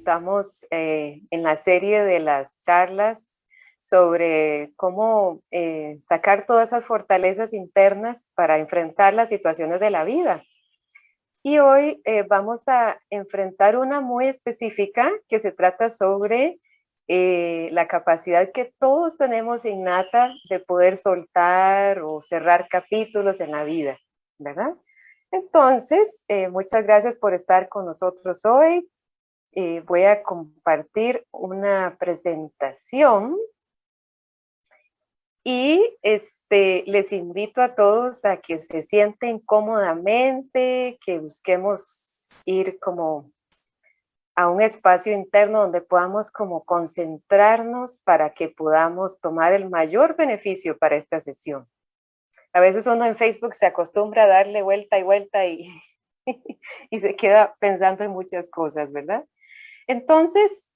estamos eh, en la serie de las charlas sobre cómo eh, sacar todas esas fortalezas internas para enfrentar las situaciones de la vida. Y hoy eh, vamos a enfrentar una muy específica que se trata sobre la capacidad que todos tenemos innata de poder soltar o cerrar capítulos en la vida, ¿verdad? Entonces, muchas gracias por estar con nosotros hoy. Eh, voy a compartir una presentación y este, les invito a todos a que se sienten cómodamente, que busquemos ir como a un espacio interno donde podamos como concentrarnos para que podamos tomar el mayor beneficio para esta sesión. A veces uno en Facebook se acostumbra a darle vuelta y vuelta y, y se queda pensando en muchas cosas, ¿verdad? Entonces,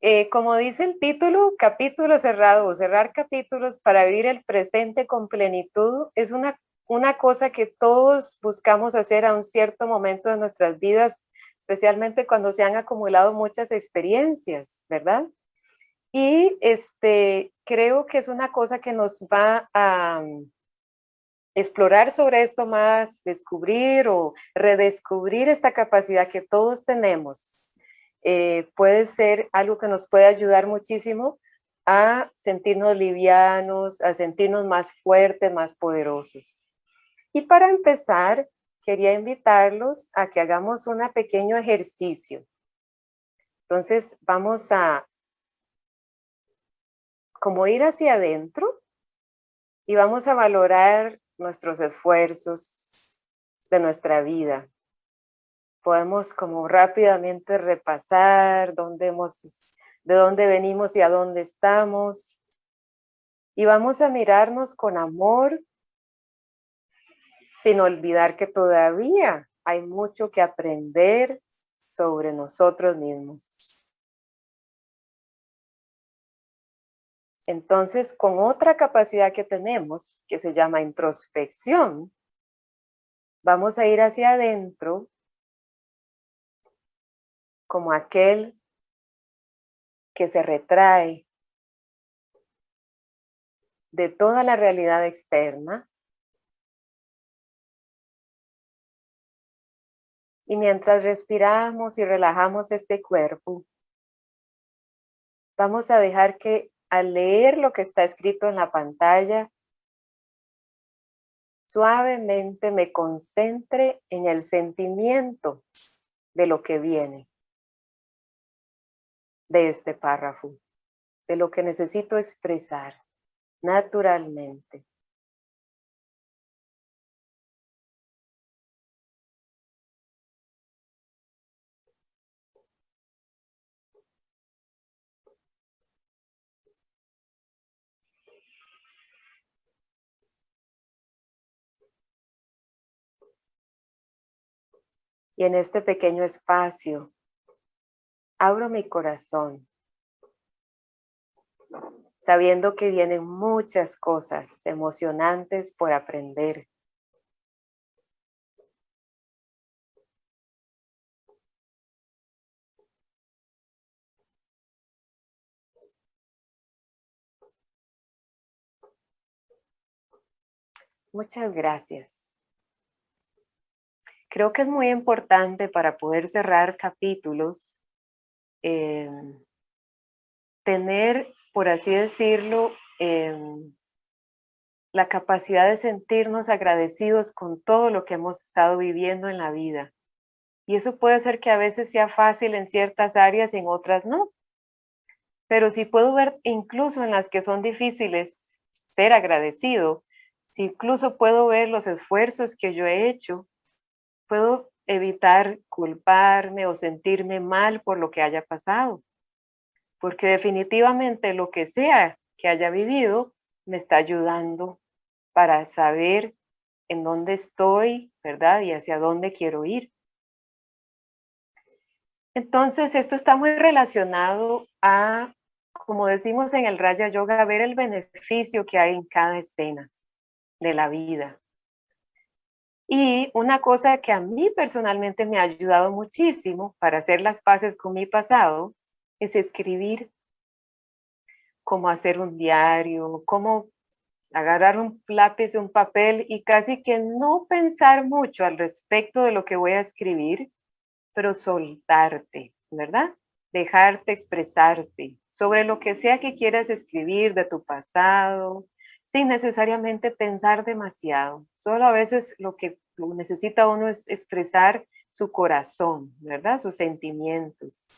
eh, como dice el título, capítulo cerrado o cerrar capítulos para vivir el presente con plenitud es una, una cosa que todos buscamos hacer a un cierto momento de nuestras vidas, especialmente cuando se han acumulado muchas experiencias, ¿verdad? Y este, creo que es una cosa que nos va a mm, explorar sobre esto más, descubrir o redescubrir esta capacidad que todos tenemos eh, puede ser algo que nos puede ayudar muchísimo a sentirnos livianos, a sentirnos más fuertes, más poderosos. Y para empezar, quería invitarlos a que hagamos un pequeño ejercicio. Entonces vamos a como ir hacia adentro y vamos a valorar nuestros esfuerzos de nuestra vida podemos como rápidamente repasar dónde hemos, de dónde venimos y a dónde estamos. Y vamos a mirarnos con amor, sin olvidar que todavía hay mucho que aprender sobre nosotros mismos. Entonces, con otra capacidad que tenemos, que se llama introspección, vamos a ir hacia adentro como aquel que se retrae de toda la realidad externa. Y mientras respiramos y relajamos este cuerpo, vamos a dejar que al leer lo que está escrito en la pantalla, suavemente me concentre en el sentimiento de lo que viene de este párrafo, de lo que necesito expresar naturalmente. Y en este pequeño espacio abro mi corazón, sabiendo que vienen muchas cosas emocionantes por aprender. Muchas gracias. Creo que es muy importante para poder cerrar capítulos Em, tener, por así decirlo, em, la capacidad de sentirnos agradecidos con todo lo que hemos estado viviendo en la vida. Y eso puede ser que a veces sea fácil en ciertas áreas y en otras no. Pero si puedo ver incluso en las que son difíciles ser agradecido, si incluso puedo ver los esfuerzos que yo he hecho, puedo evitar culparme o sentirme mal por lo que haya pasado. Porque definitivamente lo que sea que haya vivido me está ayudando para saber en dónde estoy, ¿verdad? Y hacia dónde quiero ir. Entonces, esto está muy relacionado a, como decimos en el Raya Yoga, ver el beneficio que hay en cada escena de la vida. Y una cosa que a mí personalmente me ha ayudado muchísimo para hacer las paces con mi pasado es escribir cómo hacer un diario, cómo agarrar un lápiz, un papel y casi que no pensar mucho al respecto de lo que voy a escribir, pero soltarte, ¿verdad? Dejarte expresarte sobre lo que sea que quieras escribir de tu pasado, sin necesariamente pensar demasiado. Solo a veces lo que necesita uno es expresar su corazón, ¿verdad? Sus sentimientos.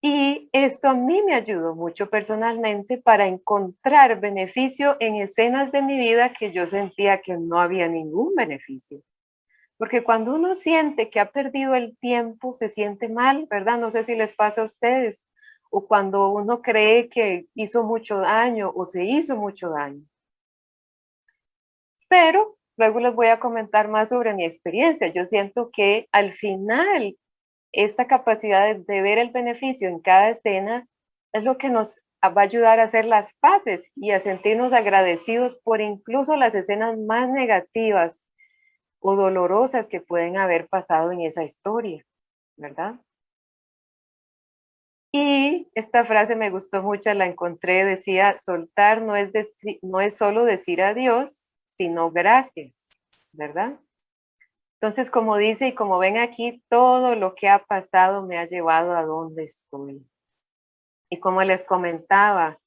Y esto a mí me ayudó mucho personalmente para encontrar beneficio en escenas de mi vida que yo sentía que no había ningún beneficio. Porque cuando uno siente que ha perdido el tiempo, se siente mal, ¿verdad? No sé si les pasa a ustedes. O cuando uno cree que hizo mucho daño o se hizo mucho daño. Pero luego les voy a comentar más sobre mi experiencia. Yo siento que al final esta capacidad de, ver el beneficio en cada escena es lo que nos va a ayudar a hacer las paces y a sentirnos agradecidos por incluso las escenas más negativas o dolorosas que pueden haber pasado en esa historia, ¿verdad? Y esta frase me gustó mucho, la encontré, decía, soltar no es, no es solo decir adiós, sino gracias, ¿verdad? Entonces, como dice y como ven aquí, todo lo que ha pasado me ha llevado a donde estoy. Y como les comentaba,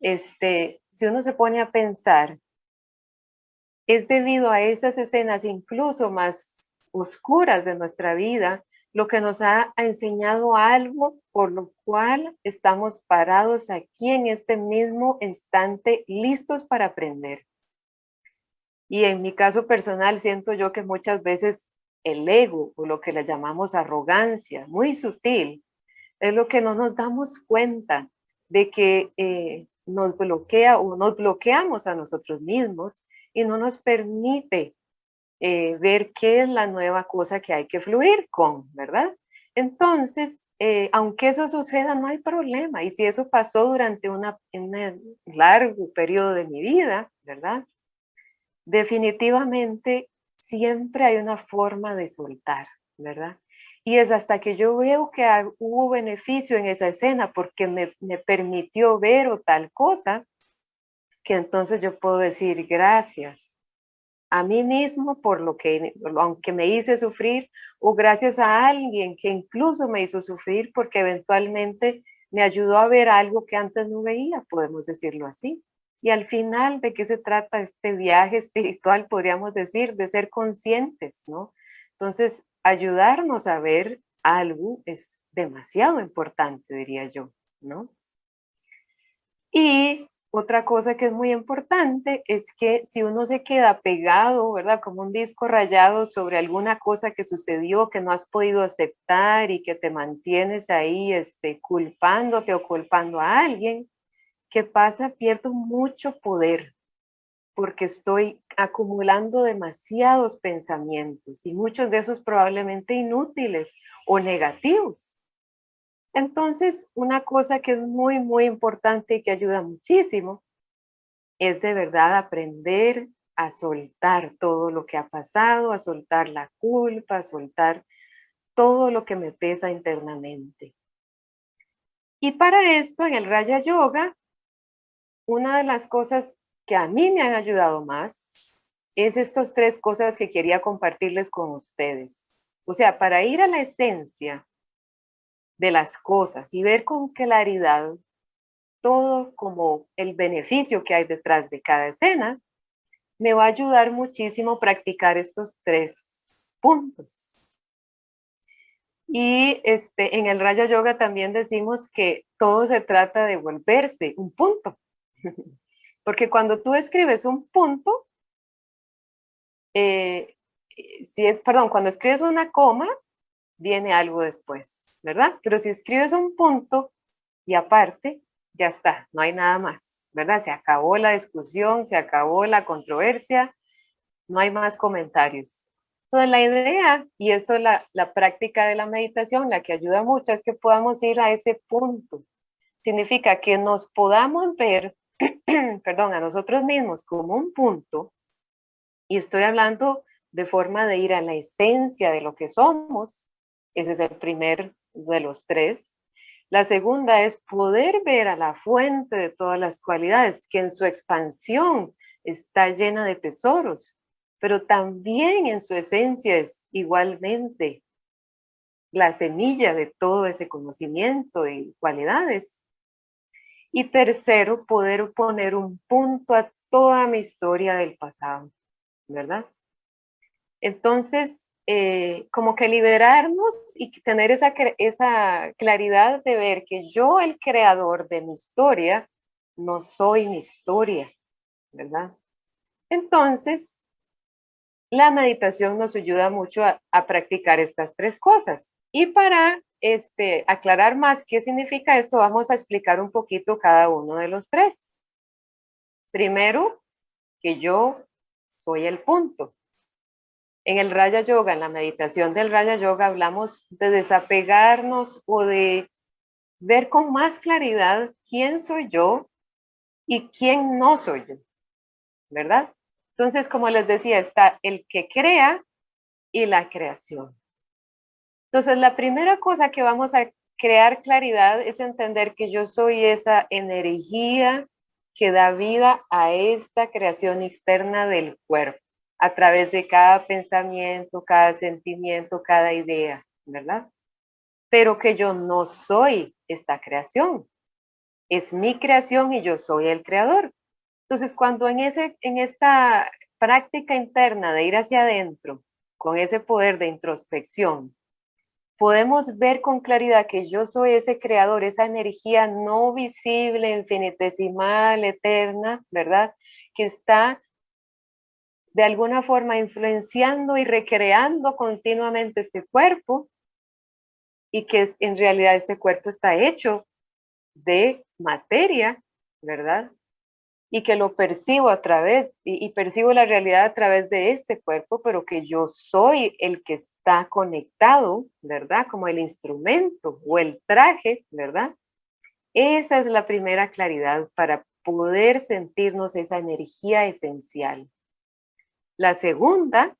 este, si uno se pone a pensar, es debido a esas escenas incluso más oscuras de nuestra vida, lo que nos ha enseñado algo por lo cual estamos parados aquí en este mismo instante, listos para aprender. Y en mi caso personal siento yo que muchas veces el ego o lo que le llamamos arrogancia, muy sutil, es lo que no nos damos cuenta de que eh, nos bloquea o nos bloqueamos a nosotros mismos y no nos permite eh, ver qué es la nueva cosa que hay que fluir con, ¿verdad? Entonces, eh, aunque eso suceda, no hay problema. Y si eso pasó durante un largo periodo de mi vida, ¿verdad? definitivamente siempre hay una forma de soltar, ¿verdad? Y es hasta que yo veo que hubo beneficio en esa escena porque me, me permitió ver o tal cosa, que entonces yo puedo decir gracias a mí mismo por lo que, aunque me hice sufrir, o gracias a alguien que incluso me hizo sufrir porque eventualmente me ayudó a ver algo que antes no veía, podemos decirlo así. Y al final, ¿de qué se trata este viaje espiritual? Podríamos decir, de ser conscientes, ¿no? Entonces, ayudarnos a ver algo es demasiado importante, diría yo, ¿no? Y otra cosa que es muy importante es que si uno se queda pegado, ¿verdad? Como un disco rayado sobre alguna cosa que sucedió que no has podido aceptar y que te mantienes ahí este, culpándote o culpando a alguien, ¿qué pasa? Pierdo mucho poder porque estoy acumulando demasiados pensamientos y muchos de esos probablemente inútiles o negativos. Entonces, una cosa que es muy, muy importante y que ayuda muchísimo es de verdad aprender a soltar todo lo que ha pasado, a soltar la culpa, a soltar todo lo que me pesa internamente. Y para esto, en el Raya Yoga, una de las cosas que a mí me han ayudado más es estas tres cosas que quería compartirles con ustedes. O sea, para ir a la esencia de las cosas y ver con claridad todo como el beneficio que hay detrás de cada escena, me va a ayudar muchísimo practicar estos tres puntos. Y este, en el Raya Yoga también decimos que todo se trata de volverse un punto. Porque cuando tú escribes un punto, eh, si es, perdón, cuando escribes una coma, viene algo después, ¿verdad? Pero si escribes un punto y aparte, ya está, no hay nada más, ¿verdad? Se acabó la discusión, se acabó la controversia, no hay más comentarios. Entonces la idea, y esto es la, la práctica de la meditación, la que ayuda mucho, es que podamos ir a ese punto. Significa que nos podamos ver perdón, a nosotros mismos como un punto, y estoy hablando de forma de ir a la esencia de lo que somos. Ese es el primer de los tres. La segunda es poder ver a la fuente de todas las cualidades, que en su expansión está llena de tesoros, pero también en su esencia es igualmente la semilla de todo ese conocimiento y cualidades. Y tercero, poder poner un punto a toda mi historia del pasado, ¿verdad? Entonces, eh, como que liberarnos y tener esa, esa claridad de ver que yo, el creador de mi historia, no soy mi historia, ¿verdad? Entonces, la meditación nos ayuda mucho a, practicar estas tres cosas. Y para este, aclarar más qué significa esto, vamos a explicar un poquito cada uno de los tres. Primero, que yo soy el punto. En el Raya Yoga, en la meditación del Raya Yoga, hablamos de desapegarnos o de ver con más claridad quién soy yo y quién no soy yo, ¿verdad? Entonces, como les decía, está el que crea y la creación. Entonces, la primera cosa que vamos a crear claridad es entender que yo soy esa energía que da vida a esta creación externa del cuerpo a través de cada pensamiento, cada sentimiento, cada idea, ¿verdad? Pero que yo no soy esta creación. Es mi creación y yo soy el creador. Entonces, cuando en, ese, en esta práctica interna de ir hacia adentro, con ese poder de introspección, podemos ver con claridad que yo soy ese creador, esa energía no visible, infinitesimal, eterna, ¿verdad? Que está de alguna forma influenciando y recreando continuamente este cuerpo y que en realidad este cuerpo está hecho de materia, ¿verdad? Y que lo percibo a través, y, percibo la realidad a través de este cuerpo, pero que yo soy el que está conectado, ¿verdad? Como el instrumento o el traje, ¿verdad? Esa es la primera claridad para poder sentirnos esa energía esencial. La segunda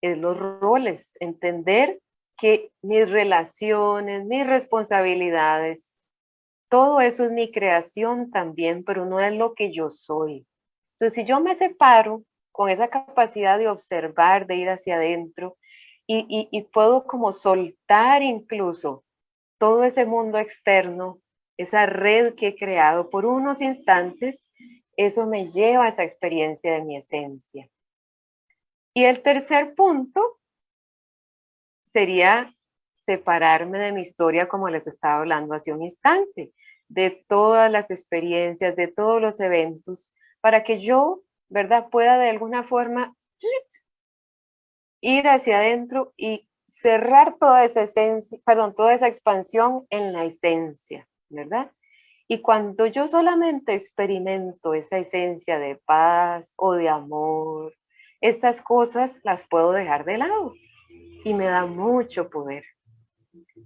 es los roles, entender que mis relaciones, mis responsabilidades, todo eso es mi creación también, pero no es lo que yo soy. Entonces, si yo me separo con esa capacidad de observar, de ir hacia adentro, y, y puedo como soltar incluso todo ese mundo externo, esa red que he creado por unos instantes, eso me lleva a esa experiencia de mi esencia. Y el tercer punto sería separarme de mi historia, como les estaba hablando hace un instante, de todas las experiencias, de todos los eventos, para que yo, ¿verdad?, pueda de alguna forma ir hacia adentro y cerrar toda esa esencia, perdón, toda esa expansión en la esencia, ¿verdad? Y cuando yo solamente experimento esa esencia de paz o de amor estas cosas las puedo dejar de lado y me da mucho poder.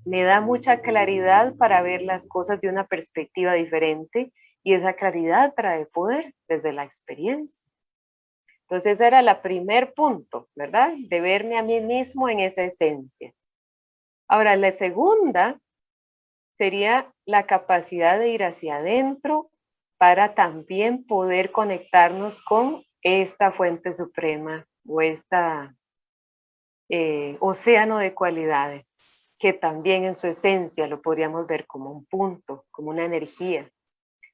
Me da mucha claridad para ver las cosas de una perspectiva diferente y esa claridad trae poder desde la experiencia. Entonces ese era el primer punto, ¿verdad? De verme a mí mismo en esa esencia. Ahora, la segunda sería la capacidad de ir hacia adentro para también poder conectarnos con esta fuente suprema o esta eh, océano de cualidades, que también en su esencia lo podríamos ver como un punto, como una energía.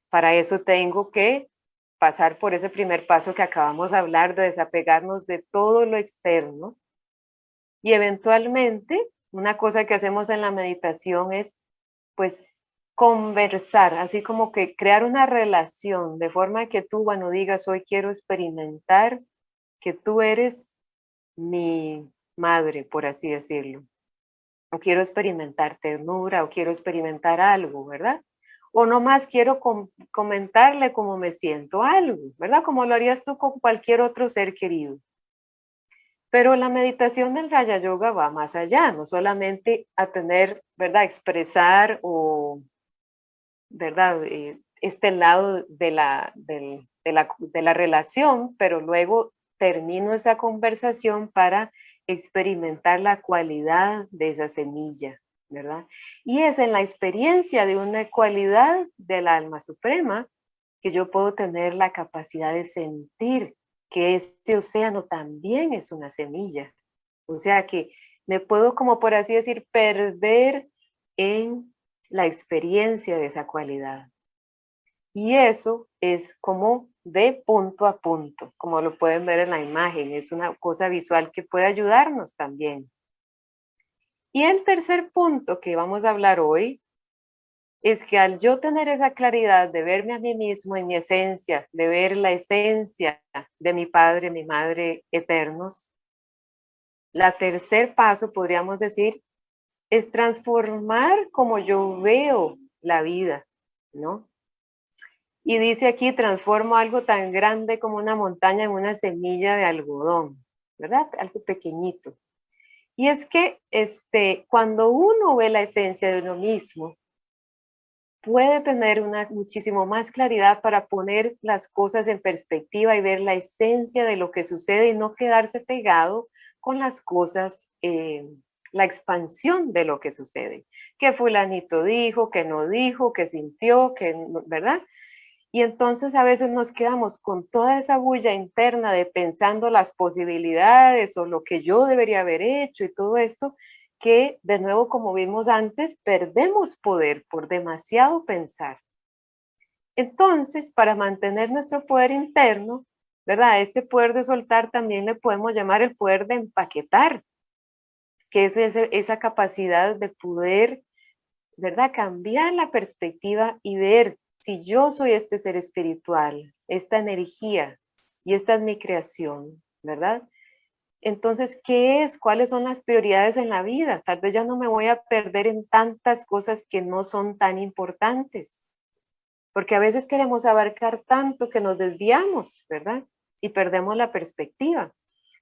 Para eso tengo que pasar por ese primer paso que acabamos de hablar, de desapegarnos de todo lo externo. Y eventualmente, una cosa que hacemos en la meditación es, pues, conversar, así como que crear una relación de forma que tú, bueno, digas, hoy quiero experimentar que tú eres mi madre, por así decirlo. O quiero experimentar ternura, o quiero experimentar algo, ¿verdad? O nomás quiero comentarle cómo me siento algo, ¿verdad? Como lo harías tú con cualquier otro ser querido. Pero la meditación del Raya Yoga va más allá, no solamente a tener, ¿verdad? Expresar o ¿verdad? Eh, este lado de la, de, la, de la relación, pero luego termino esa conversación para experimentar la cualidad de esa semilla, ¿verdad? Y es en la experiencia de una cualidad del alma suprema que yo puedo tener la capacidad de sentir que este océano también es una semilla. O sea que me puedo, como por así decir, perder en la experiencia de esa cualidad. Y eso es como de punto a punto, como lo pueden ver en la imagen. Es una cosa visual que puede ayudarnos también. Y el tercer punto que vamos a hablar hoy es que al yo tener esa claridad de verme a mí mismo en mi esencia, de ver la esencia de mi padre, mi madre eternos, la tercer paso, podríamos decir, es transformar como yo veo la vida, ¿no? Y dice aquí, transformo algo tan grande como una montaña en una semilla de algodón, ¿verdad? Algo pequeñito. Y es que este, cuando uno ve la esencia de uno mismo, puede tener una muchísimo más claridad para poner las cosas en perspectiva y ver la esencia de lo que sucede y no quedarse pegado con las cosas eh, la expansión de lo que sucede. Que fulanito dijo, que no dijo, que sintió, que, ¿verdad? Y entonces a veces nos quedamos con toda esa bulla interna de pensando las posibilidades o lo que yo debería haber hecho y todo esto, que de nuevo, como vimos antes, perdemos poder por demasiado pensar. Entonces, para mantener nuestro poder interno, ¿verdad? Este poder de soltar también le podemos llamar el poder de empaquetar, que es esa capacidad de poder, ¿verdad? Cambiar la perspectiva y ver si yo soy este ser espiritual, esta energía, y esta es mi creación, ¿verdad? Entonces, ¿qué es? ¿Cuáles son las prioridades en la vida? Tal vez ya no me voy a perder en tantas cosas que no son tan importantes, porque a veces queremos abarcar tanto que nos desviamos, ¿verdad? Y perdemos la perspectiva.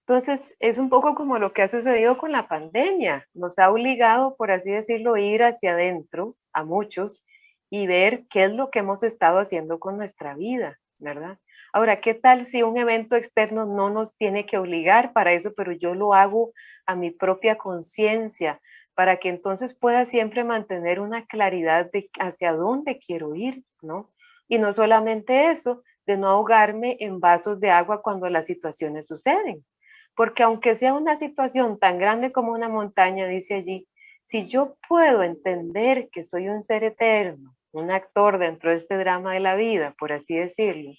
Entonces, es un poco como lo que ha sucedido con la pandemia. Nos ha obligado, por así decirlo, ir hacia adentro a muchos y ver qué es lo que hemos estado haciendo con nuestra vida, ¿verdad? Ahora, ¿qué tal si un evento externo no nos tiene que obligar para eso, pero yo lo hago a mi propia conciencia, para que entonces pueda siempre mantener una claridad de hacia dónde quiero ir, ¿no? Y no solamente eso, de no ahogarme en vasos de agua cuando las situaciones suceden, porque aunque sea una situación tan grande como una montaña, dice allí, si yo puedo entender que soy un ser eterno, un actor dentro de este drama de la vida, por así decirlo,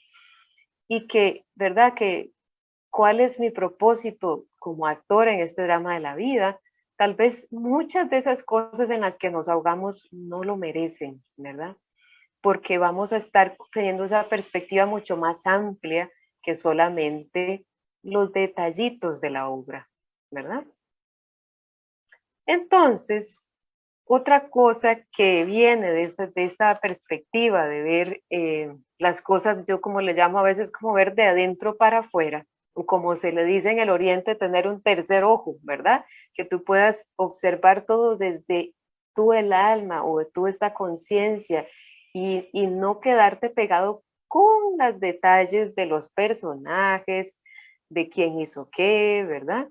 y que, ¿verdad? Que cuál es mi propósito como actor en este drama de la vida, tal vez muchas de esas cosas en las que nos ahogamos no lo merecen, ¿verdad? Porque vamos a estar teniendo esa perspectiva mucho más amplia que solamente los detallitos de la obra, ¿verdad? Entonces, otra cosa que viene de, esta, perspectiva de ver eh, las cosas, yo como le llamo a veces como ver de adentro para afuera, o como se le dice en el oriente, tener un tercer ojo, ¿verdad? Que tú puedas observar todo desde tú el alma o tú esta conciencia y, y no quedarte pegado con los detalles de los personajes, de quién hizo qué, ¿verdad?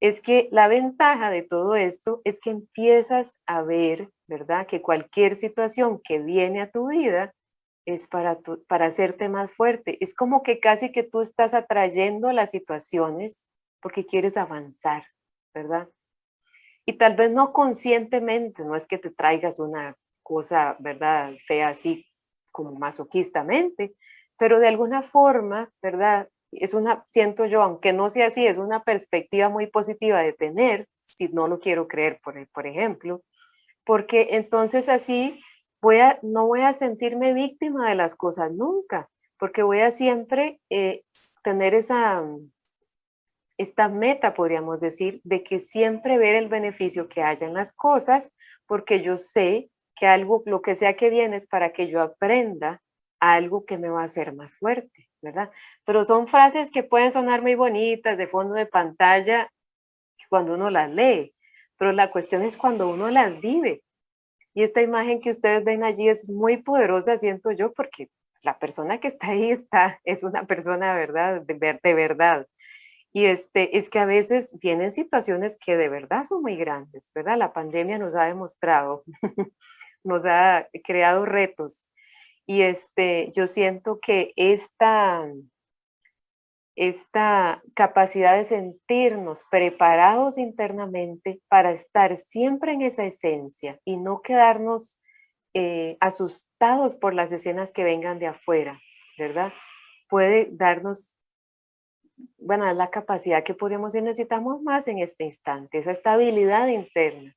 Es que la ventaja de todo esto es que empiezas a ver, ¿verdad? Que cualquier situación que viene a tu vida es para, para hacerte más fuerte. Es como que casi que tú estás atrayendo las situaciones porque quieres avanzar, ¿verdad? Y tal vez no conscientemente, no es que te traigas una cosa, ¿verdad? Fea así como masoquistamente, pero de alguna forma, ¿verdad? Es una, siento yo, aunque no sea así, es una perspectiva muy positiva de tener, si no lo quiero creer, por, por ejemplo, porque entonces así voy a, no voy a sentirme víctima de las cosas nunca, porque voy a siempre eh, tener esa, esta meta, podríamos decir, de que siempre ver el beneficio que haya en las cosas, porque yo sé que algo, lo que sea que viene es para que yo aprenda algo que me va a hacer más fuerte. ¿verdad? Pero son frases que pueden sonar muy bonitas de fondo de pantalla cuando uno las lee, pero la cuestión es cuando uno las vive. Y esta imagen que ustedes ven allí es muy poderosa, siento yo, porque la persona que está ahí está, es una persona ¿verdad? De, de verdad. Y este, es que a veces vienen situaciones que de verdad son muy grandes, ¿verdad? La pandemia nos ha demostrado, nos ha creado retos. Y este, yo siento que esta, esta capacidad de sentirnos preparados internamente para estar siempre en esa esencia y no quedarnos eh, asustados por las escenas que vengan de afuera, ¿verdad? Puede darnos, bueno, la capacidad que podemos y necesitamos más en este instante, esa estabilidad interna,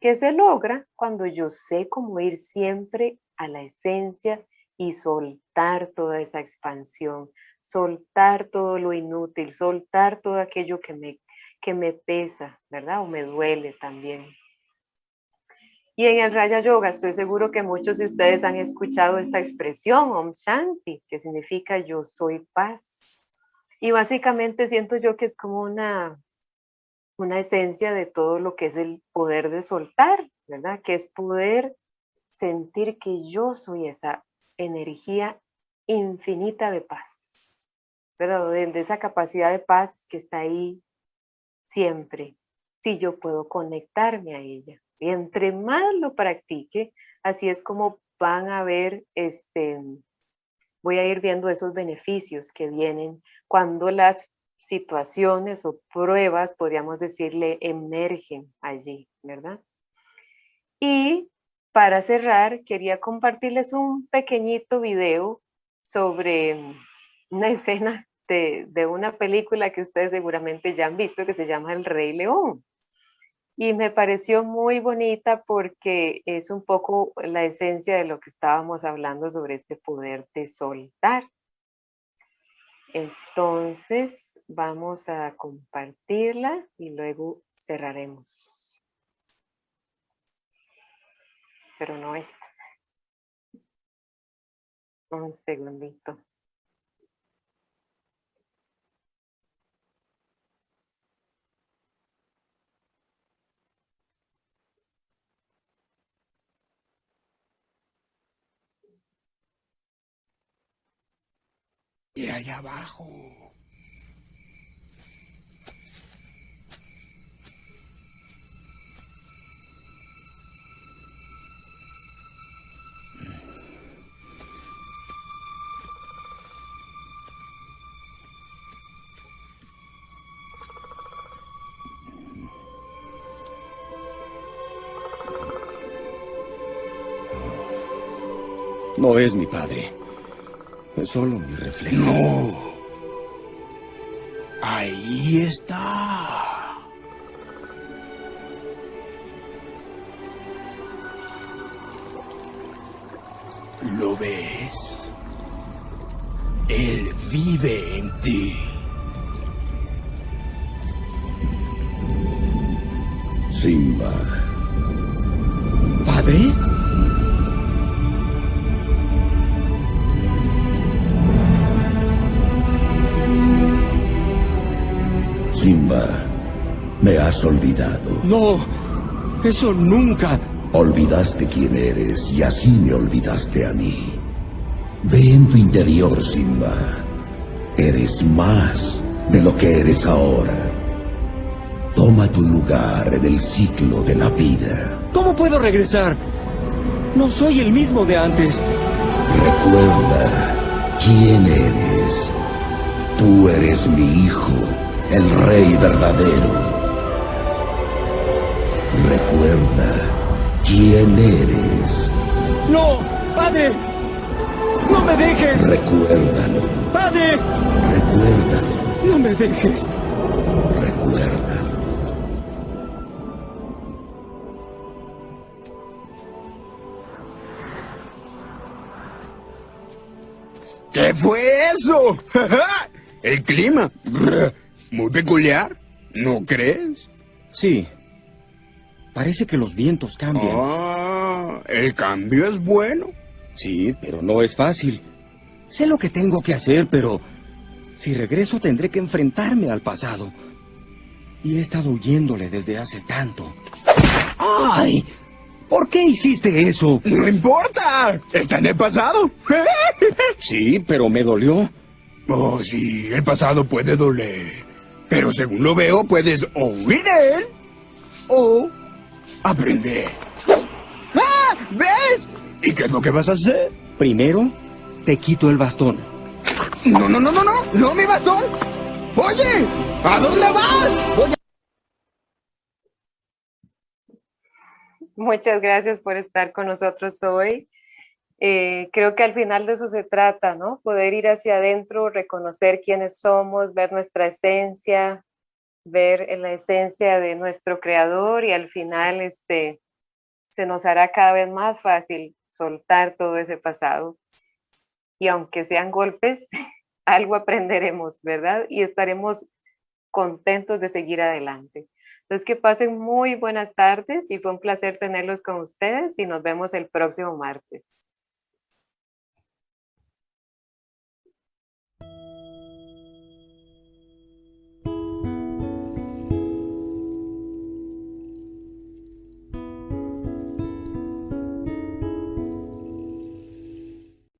que se logra cuando yo sé cómo ir siempre a la esencia y soltar toda esa expansión, soltar todo lo inútil, soltar todo aquello que me, que me pesa, ¿verdad? O me duele también. Y en el Raya Yoga estoy seguro que muchos de ustedes han escuchado esta expresión, Om Shanti, que significa yo soy paz. Y básicamente siento yo que es como una, una esencia de todo lo que es el poder de soltar, ¿verdad? Que es poder sentir que yo soy esa energía infinita de paz, pero de, de esa capacidad de paz que está ahí siempre, si yo puedo conectarme a ella. Y entre más lo practique, así es como van a ver, este, voy a ir viendo esos beneficios que vienen cuando las situaciones o pruebas, podríamos decirle, emergen allí, ¿verdad? Y para cerrar, quería compartirles un pequeñito video sobre una escena de, de, una película que ustedes seguramente ya han visto que se llama El Rey León y me pareció muy bonita porque es un poco la esencia de lo que estábamos hablando sobre este poder de soltar. Entonces vamos a compartirla y luego cerraremos. Pero no esta. Un segundito. Y allá abajo. No es mi padre. Es solo mi reflejo. No. Ahí está. ¿Lo ves? Él vive en ti. Simba. ¿Padre? Simba, me has olvidado. No, eso nunca. Olvidaste quién eres y así me olvidaste a mí. Ve en tu interior, Simba. Eres más de lo que eres ahora. Toma tu lugar en el ciclo de la vida. ¿Cómo puedo regresar? No soy el mismo de antes. Recuerda quién eres. Tú eres mi hijo el rey verdadero. Recuerda quién eres. No, padre. No me dejes. Recuérdalo. Padre. Recuérdalo. No me dejes. Recuérdalo. ¿Qué fue eso? El clima. Muy peculiar, ¿no crees? Sí. Parece que los vientos cambian. Ah, el cambio es bueno. Sí, pero no es fácil. Sé lo que tengo que hacer, pero si regreso tendré que enfrentarme al pasado. Y he estado huyéndole desde hace tanto. ¡Ay! ¿Por qué hiciste eso? No importa, está en el pasado. Sí, pero me dolió. Oh, sí, el pasado puede doler. Pero según lo veo, puedes o huir de él o aprender. ¡Ah! ¿Ves? ¿Y qué es lo que vas a hacer? Primero, te quito el bastón. No, no, no, no, no, no, mi bastón. Oye, ¿a dónde vas? Muchas gracias por estar con nosotros hoy. Eh, creo que al final de eso se trata, ¿no? Poder ir hacia adentro, reconocer quiénes somos, ver nuestra esencia, ver la esencia de nuestro creador y al final este, se nos hará cada vez más fácil soltar todo ese pasado. Y aunque sean golpes, algo aprenderemos, ¿verdad? Y estaremos contentos de seguir adelante. Entonces, que pasen muy buenas tardes y fue un placer tenerlos con ustedes y nos vemos el próximo martes.